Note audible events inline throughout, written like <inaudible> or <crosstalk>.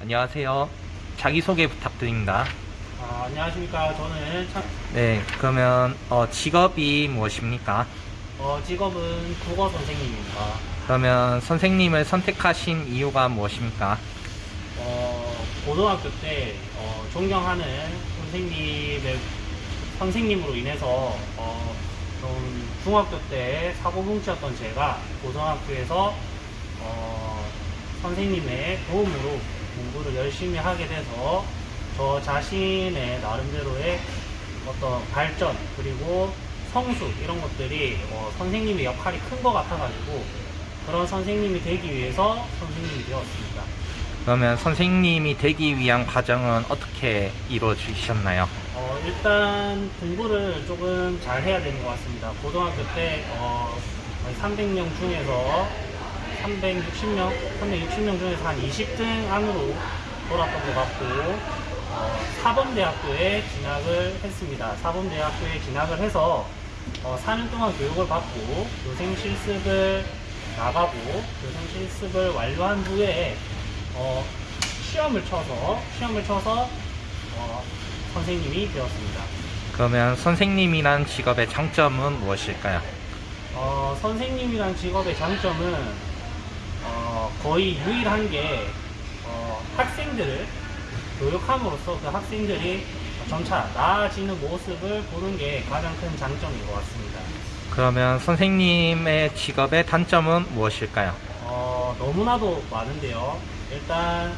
안녕하세요. 자기소개 부탁드립니다. 아, 안녕하십니까. 저는 참, 네, 그러면 어, 직업이 무엇입니까? 어, 직업은 국어 선생님입니다. 그러면 선생님을 선택하신 이유가 무엇입니까? 어, 고등학교 때 어, 존경하는 선생님의 선생님으로 인해서 어, 좀 중학교 때 사고뭉치였던 제가 고등학교에서 어, 선생님의 도움으로 공부를 열심히 하게 돼서 저 자신의 나름대로의 어떤 발전 그리고 성수 이런 것들이 어, 선생님의 역할이 큰 것 같아가지고 그런 선생님이 되기 위해서 선생님이 되었습니다. 그러면 선생님이 되기 위한 과정은 어떻게 이루어지셨나요? 어, 일단 공부를 조금 잘 해야 되는 것 같습니다. 고등학교 때 어, 300명 중에서 360명, 360명 중에서 한 20등 안으로 돌았던 것 같고 어, 사범대학교에 진학을 했습니다. 사범대학교에 진학을 해서 어, 4년 동안 교육을 받고 교생 실습을 나가고 교생 실습을 완료한 후에 어, 시험을 쳐서 시험을 쳐서 어, 선생님이 되었습니다. 그러면 선생님이란 직업의 장점은 무엇일까요? 어, 선생님이란 직업의 장점은 어, 거의 유일한 게 어, 학생들을 교육함으로써 그 학생들이 점차 나아지는 모습을 보는 게 가장 큰 장점인 것 같습니다. 그러면 선생님의 직업의 단점은 무엇일까요? 어, 너무나도 많은데요. 일단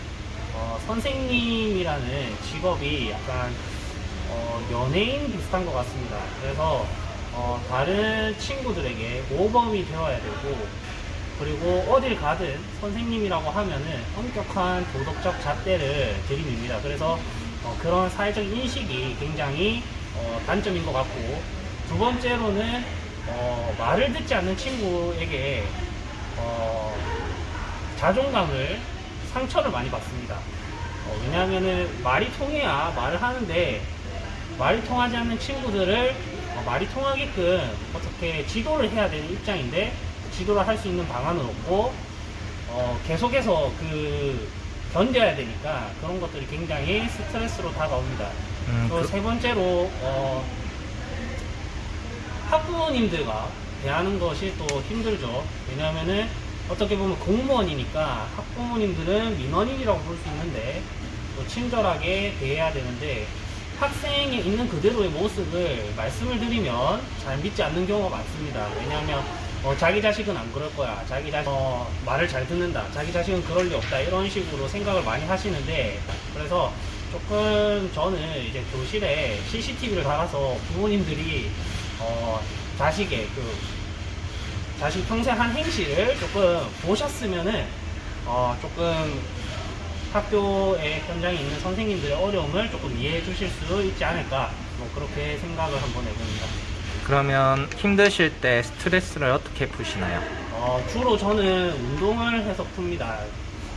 어, 선생님이라는 직업이 약간 어, 연예인 비슷한 것 같습니다. 그래서 어, 다른 친구들에게 모범이 되어야 되고 그리고 어딜 가든 선생님이라고 하면은 엄격한 도덕적 잣대를 들이밉니다. 그래서 어, 그런 사회적 인식이 굉장히 어, 단점인 것 같고 두 번째로는 어, 말을 듣지 않는 친구에게 어, 자존감을 상처를 많이 받습니다. 어, 왜냐하면은 말이 통해야 말을 하는데 말이 통하지 않는 친구들을 어, 말이 통하게끔 어떻게 지도를 해야 되는 입장인데 지도를 할 수 있는 방안은 없고 어, 계속해서 그 견뎌야 되니까 그런 것들이 굉장히 스트레스로 다가옵니다. 음, 또 그- 세 번째로 어, 학부모님들과 대하는 것이 또 힘들죠. 왜냐하면은 어떻게 보면 공무원이니까 학부모님들은 민원인이라고 볼 수 있는데 또 친절하게 대해야 되는데 학생의 있는 그대로의 모습을 말씀을 드리면 잘 믿지 않는 경우가 많습니다. 왜냐하면 어, 자기 자식은 안 그럴 거야. 자기 자식 어, 말을 잘 듣는다. 자기 자식은 그럴 리 없다. 이런 식으로 생각을 많이 하시는데 그래서 조금 저는 이제 교실에 CCTV를 달아서 부모님들이 어, 자식의 그 자식 평생 한 행실을 조금 보셨으면은 어, 조금 학교의 현장에 있는 선생님들의 어려움을 조금 이해해 주실 수 있지 않을까 뭐 그렇게 생각을 한번 해봅니다. 그러면 힘드실 때 스트레스를 어떻게 푸시나요? 어, 주로 저는 운동을 해서 풉니다.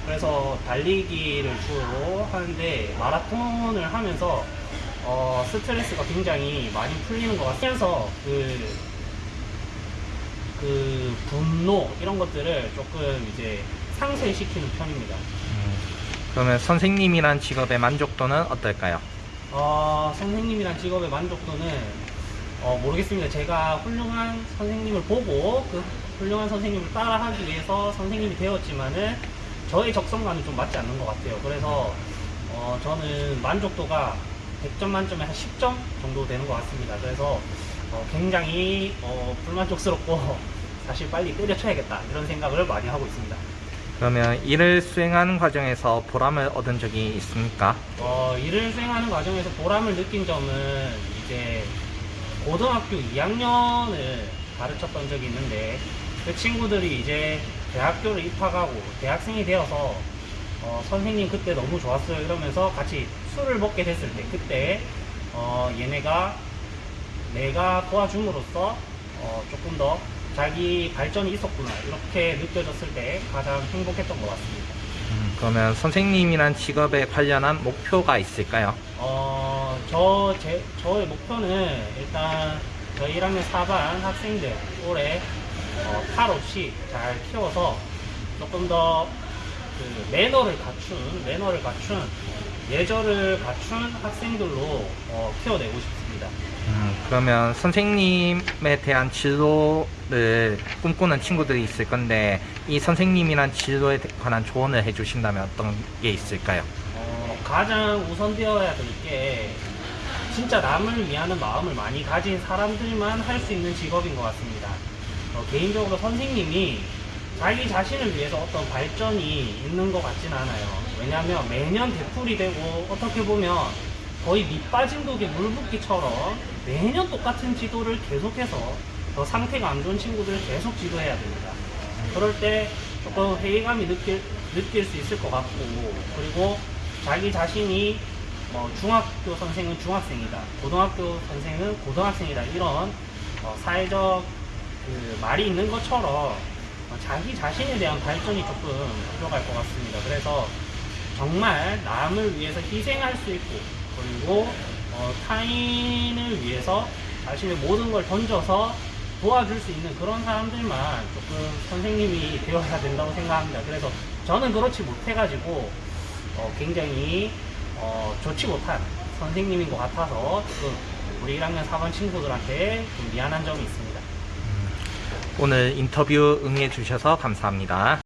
그래서 달리기를 주로 하는데 마라톤을 하면서 어, 스트레스가 굉장히 많이 풀리는 것 같아서 그, 그 분노 이런 것들을 조금 이제 상쇄시키는 편입니다. 음, 그러면 선생님이란 직업의 만족도는 어떨까요? 어, 선생님이란 직업의 만족도는 어, 모르겠습니다. 제가 훌륭한 선생님을 보고 그 훌륭한 선생님을 따라하기 위해서 선생님이 되었지만은 저의 적성과는 좀 맞지 않는 것 같아요. 그래서 어, 저는 만족도가 100점 만점에 한 10점 정도 되는 것 같습니다. 그래서 어, 굉장히 어, 불만족스럽고 <laughs> 사실 빨리 때려쳐야겠다 이런 생각을 많이 하고 있습니다. 그러면 일을 수행하는 과정에서 보람을 얻은 적이 있습니까? 어, 일을 수행하는 과정에서 보람을 느낀 점은 이제 고등학교 2학년을 가르쳤던 적이 있는데 그 친구들이 이제 대학교를 입학하고 대학생이 되어서 어, 선생님 그때 너무 좋았어요 이러면서 같이 술을 먹게 됐을 때 그때 어, 얘네가 내가 도와줌으로써 어, 조금 더 자기 발전이 있었구나 이렇게 느껴졌을 때 가장 행복했던 것 같습니다. 음, 그러면 선생님이란 직업에 관련한 목표가 있을까요? 어, 저, 제, 저의 목표는 일단 저희 1학년 4반 학생들 올해 어, 탈 없이 잘 키워서 조금 더 그 매너를 갖춘 매너를 갖춘 예절을 갖춘 학생들로 어, 키워내고 싶습니다. 음, 그러면 선생님에 대한 진로를 꿈꾸는 친구들이 있을 건데 이 선생님이란 진로에 관한 조언을 해주신다면 어떤 게 있을까요? 어, 가장 우선되어야 될 게 진짜 남을 위하는 마음을 많이 가진 사람들만 할 수 있는 직업인 것 같습니다. 어, 개인적으로 선생님이 자기 자신을 위해서 어떤 발전이 있는 것 같진 않아요. 왜냐하면 매년 되풀이 되고 어떻게 보면 거의 밑빠진 독에 물 붓기처럼 매년 똑같은 지도를 계속해서 더 상태가 안 좋은 친구들을 계속 지도해야 됩니다. 그럴 때 조금 회의감이 느낄, 느낄 수 있을 것 같고 그리고 자기 자신이 뭐 중학교 선생은 중학생이다 고등학교 선생은 고등학생이다 이런 어, 사회적 그 말이 있는 것처럼 어, 자기 자신에 대한 발전이 조금 필요할 것 같습니다 그래서 정말 남을 위해서 희생할 수 있고 그리고 어, 타인을 위해서 자신의 모든 걸 던져서 도와줄 수 있는 그런 사람들만 조금 선생님이 되어야 된다고 생각합니다. 그래서 저는 그렇지 못해가지고 어, 굉장히 어, 좋지 못한 선생님인 것 같아서 조금 우리 1학년 4반 친구들한테 좀 미안한 점이 있습니다. 오늘 인터뷰 응해 주셔서 감사합니다.